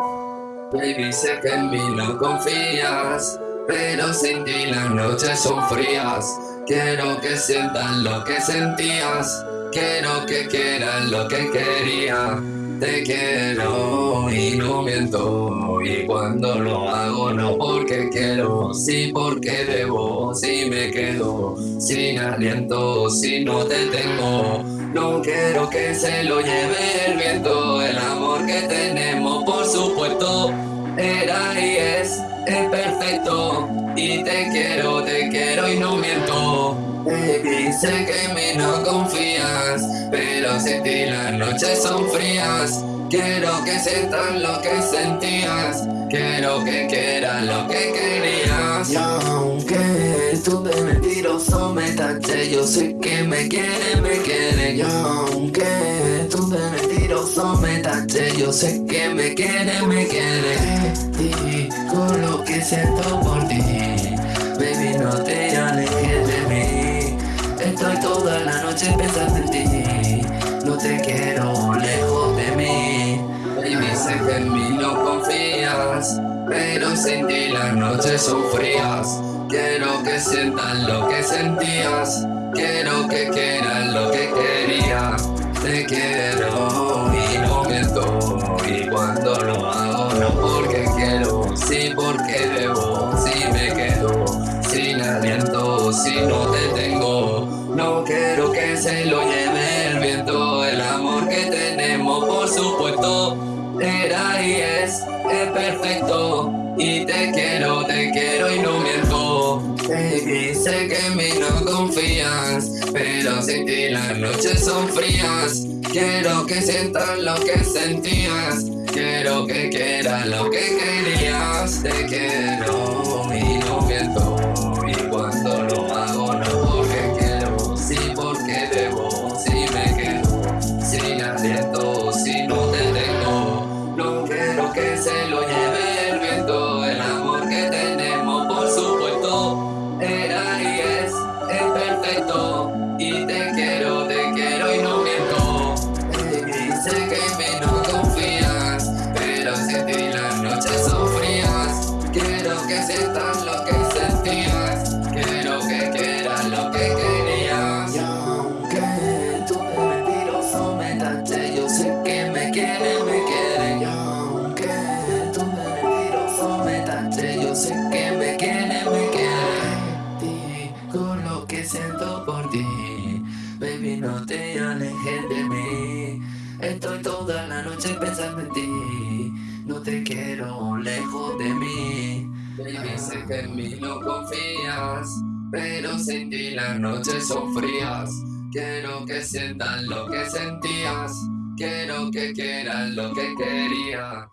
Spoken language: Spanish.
Baby, sé que en mí no confías, pero sin ti las noches son frías. Quiero que sientas lo que sentías, quiero que quieras lo que quería. Te quiero y no miento, y cuando lo hago no porque quiero, sí porque debo, si me quedo sin aliento, si no te tengo. No quiero que se lo lleve el viento, el amor que tenemos perfecto y te quiero, te quiero y no miento. Baby, que en mí no confías, pero sin ti las noches son frías. Quiero que sientas lo que sentías, quiero que quieras lo que querías. Y aunque tú de mentiroso me taché, yo sé que me quiere, me quiere. Y aunque tú de mentiroso me taché, yo sé que me quiere, me quiere. Con lo que siento por ti, baby, no te alejes de mí. Estoy toda la noche pensando en ti, no te quiero lejos de mí. Baby, sé que en mí no confías, pero sin ti las noches son frías. Quiero que sientas lo que sentías, quiero que quieras lo que quería. Te quiero se lo lleve el viento, el amor que tenemos por supuesto era y es, es perfecto y te quiero, te quiero y no miento. Baby, sé que en mí no confías, pero sin ti las noches son frías. Quiero que sientas lo que sentías, quiero que quieras lo que querías. Te quiero que se lo lleve el viento, el amor que tenemos por supuesto era y es, es perfecto y te quiero, te quiero y no miento. Baby, sé que mí no confías, pero sin ti las noches son frías. Quiero que sientas lo que que siento por ti, baby, no te alejes de mí. Estoy toda la noche pensando en ti, no te quiero lejos de mí. Baby, sé que en mí no confías, pero sin ti las noches son frías. Quiero que sientas lo que sentías, quiero que quieras lo que quería.